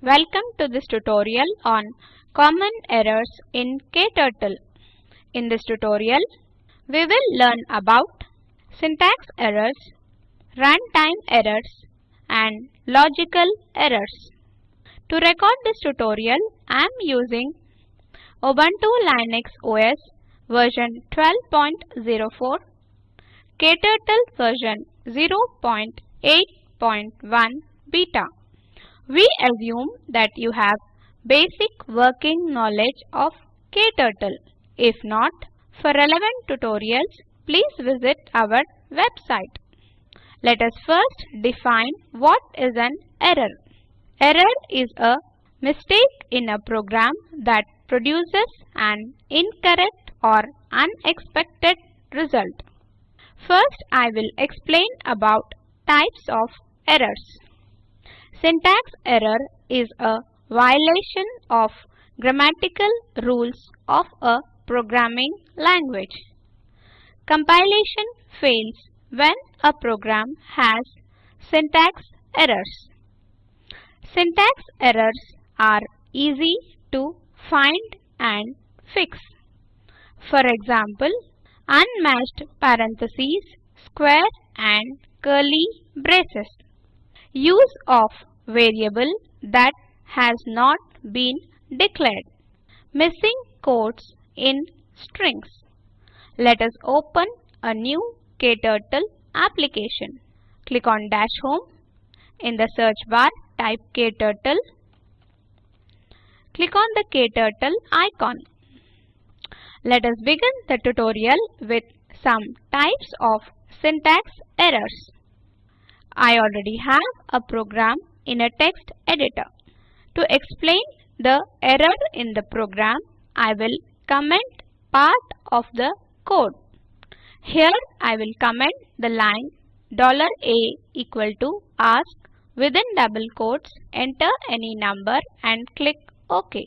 Welcome to this tutorial on common errors in KTurtle. In this tutorial, we will learn about syntax errors, runtime errors, and logical errors. To record this tutorial, I am using Ubuntu Linux OS version 12.04, KTurtle version 0.8.1 beta. We assume that you have basic working knowledge of KTurtle. If not, for relevant tutorials, please visit our website. Let us first define what is an error. Error is a mistake in a program that produces an incorrect or unexpected result. First, I will explain about types of errors. Syntax error is a violation of grammatical rules of a programming language. Compilation fails when a program has syntax errors. Syntax errors are easy to find and fix. For example, unmatched parentheses, square and curly braces. Use of variable that has not been declared. Missing quotes in strings. Let us open a new KTurtle application. Click on Dash Home. In the search bar, type KTurtle. Click on the KTurtle icon. Let us begin the tutorial with some types of syntax errors. I already have a program in a text editor. To explain the error in the program, I will comment part of the code. Here I will comment the line $a equal to ask within double quotes enter any number and click OK.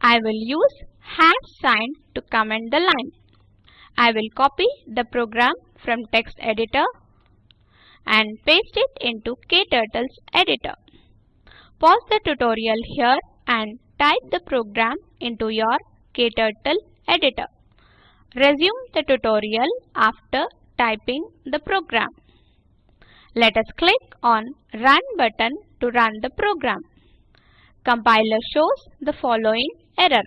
I will use hash sign to comment the line. I will copy the program from text editor and paste it into KTurtle's editor. Pause the tutorial here and type the program into your KTurtle editor. Resume the tutorial after typing the program. Let us click on Run button to run the program. Compiler shows the following error.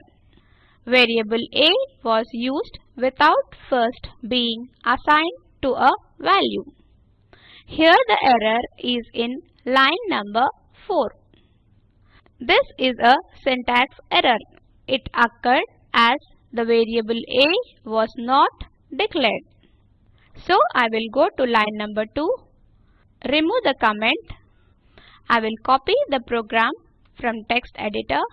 Variable a was used without first being assigned to a value. Here the error is in line number 4. This is a syntax error. It occurred as the variable a was not declared. So I will go to line number 2, remove the comment. I will copy the program from text editor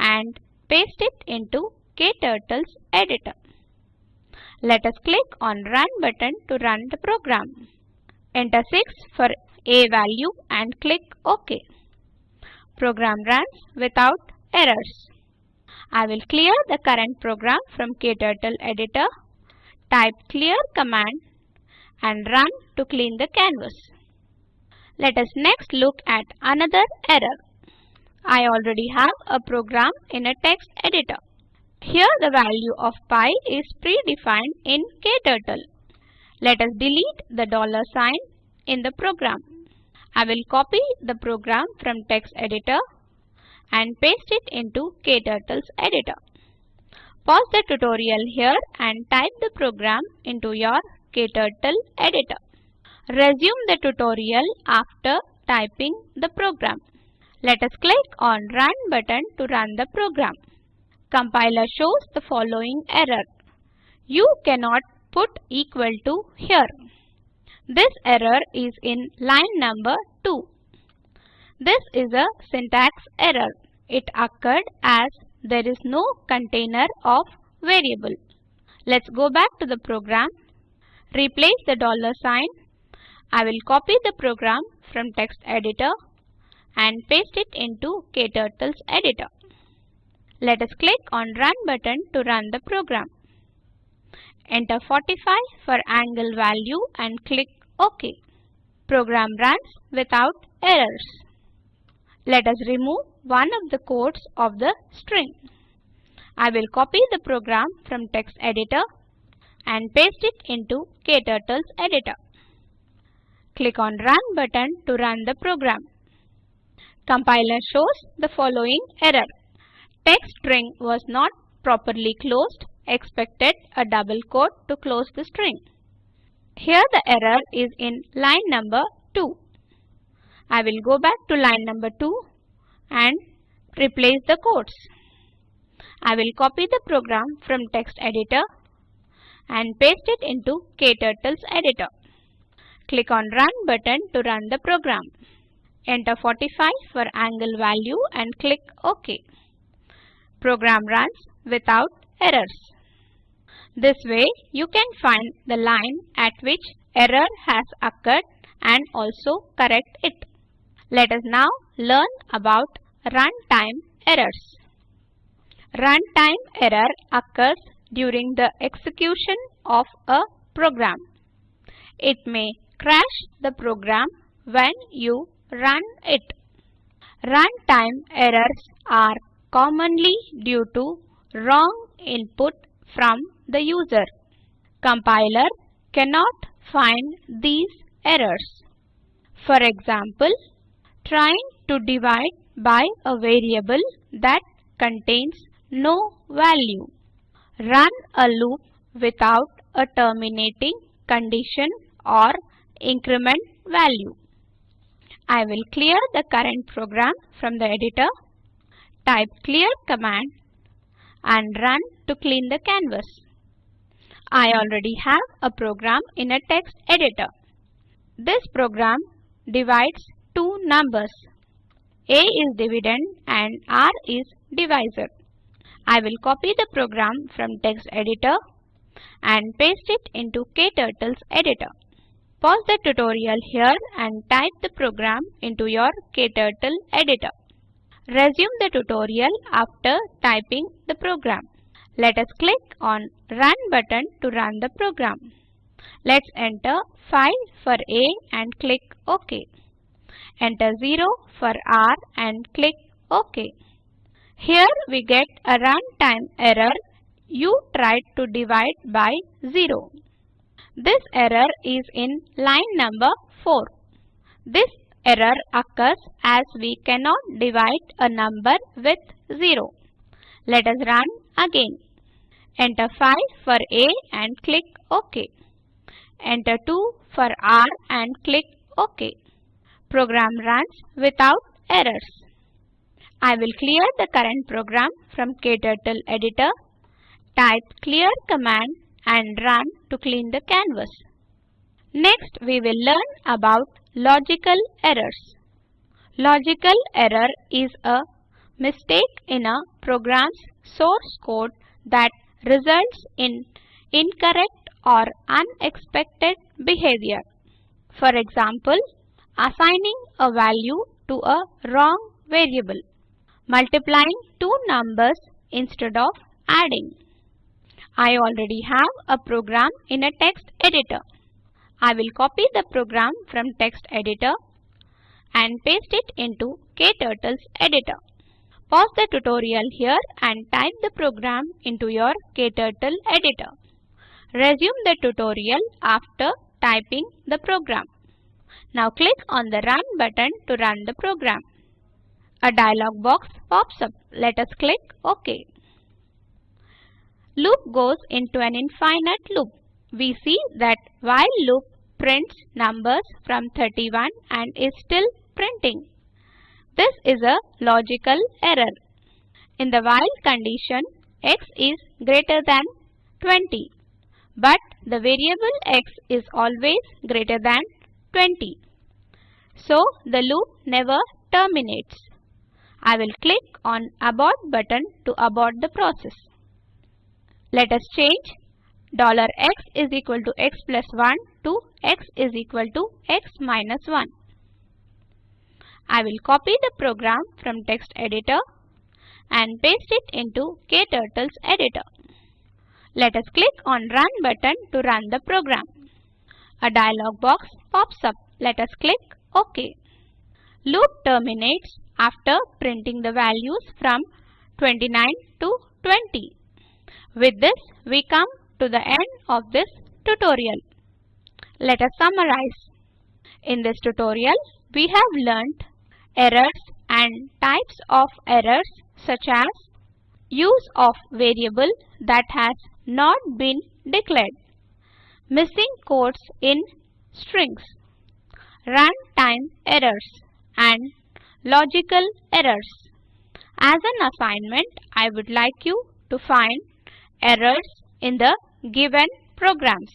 and paste it into KTurtle's editor. Let us click on Run button to run the program. Enter 6 for a value and click OK. Program runs without errors. I will clear the current program from KTurtle editor, type clear command and run to clean the canvas. Let us next look at another error. I already have a program in a text editor. Here the value of pi is predefined in KTurtle. Let us delete the dollar sign in the program. I will copy the program from text editor and paste it into KTurtle's editor. Pause the tutorial here and type the program into your KTurtle editor. Resume the tutorial after typing the program. Let us click on Run button to run the program. Compiler shows the following error. You cannot put equal to here. This error is in line number 2. This is a syntax error. It occurred as there is no container of variable. Let's go back to the program. Replace the dollar sign. I will copy the program from text editor and paste it into KTurtle's editor. Let us click on Run button to run the program. Enter 45 for angle value and click OK. Program runs without errors. Let us remove one of the quotes of the string. I will copy the program from text editor and paste it into KTurtle's editor. Click on Run button to run the program. Compiler shows the following error. Text string was not properly closed, expected a double quote to close the string. Here the error is in line number 2. I will go back to line number 2 and replace the quotes. I will copy the program from text editor and paste it into KTurtle's editor. Click on Run button to run the program. Enter 45 for angle value and click OK. Program runs without errors. This way you can find the line at which error has occurred and also correct it. Let us now learn about runtime errors. Runtime error occurs during the execution of a program. It may crash the program when you run it. Runtime errors are commonly due to wrong input from the user. Compiler cannot find these errors. For example, trying to divide by a variable that contains no value. Run a loop without a terminating condition or increment value. I will clear the current program from the editor, type clear command and run to clean the canvas. I already have a program in a text editor. This program divides two numbers. A is dividend and R is divisor. I will copy the program from text editor and paste it into KTurtle's editor. Pause the tutorial here and type the program into your KTurtle editor. Resume the tutorial after typing the program. Let us click on Run button to run the program. Let's enter 5 for A and click OK. Enter 0 for R and click OK. Here we get a runtime error. You tried to divide by 0. This error is in line number 4. This error occurs as we cannot divide a number with 0. Let us run again. Enter 5 for A and click OK. Enter 2 for R and click OK. Program runs without errors. I will clear the current program from KTurtle editor. Type clear command and run to clean the canvas. Next we will learn about logical errors. Logical error is a mistake in a program's source code that results in incorrect or unexpected behavior. For example, assigning a value to a wrong variable, multiplying two numbers instead of adding. I already have a program in a text editor. I will copy the program from text editor and paste it into KTurtle's editor. Pause the tutorial here and type the program into your KTurtle editor. Resume the tutorial after typing the program. Now click on the Run button to run the program. A dialog box pops up. Let us click OK. Loop goes into an infinite loop. We see that while loop prints numbers from 31 and is still printing. This is a logical error. In the while condition, x is greater than 20. But the variable x is always greater than 20. So the loop never terminates. I will click on abort button to abort the process. Let us change $x is equal to x plus 1 to x is equal to x minus 1. I will copy the program from text editor and paste it into KTurtle's editor. Let us click on Run button to run the program. A dialog box pops up. Let us click OK. Loop terminates after printing the values from 29 to 20. With this, we come to the end of this tutorial. Let us summarize. In this tutorial, we have learnt errors and types of errors such as use of variable that has not been declared, missing quotes in strings, runtime errors, and logical errors. As an assignment, I would like you to find errors in the given programs.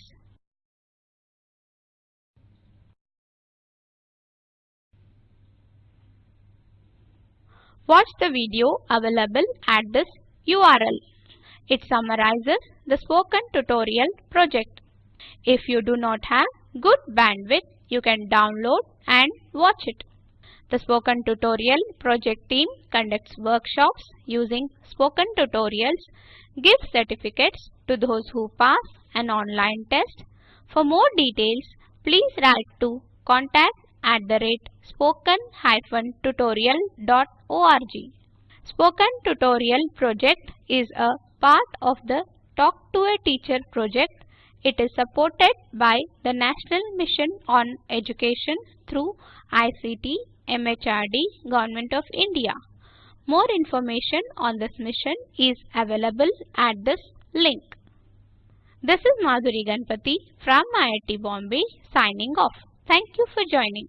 Watch the video available at this URL. It summarizes the spoken tutorial project. If you do not have good bandwidth, you can download and watch it. The Spoken Tutorial project team conducts workshops using spoken tutorials, gives certificates to those who pass an online test. For more details, please write to contact at the rate spoken-tutorial.org. Spoken Tutorial project is a part of the Talk to a Teacher project. It is supported by the National Mission on Education through ICT MHRD Government of India. More information on this mission is available at this link. This is Madhuri Ganpati from IIT Bombay signing off. Thank you for joining.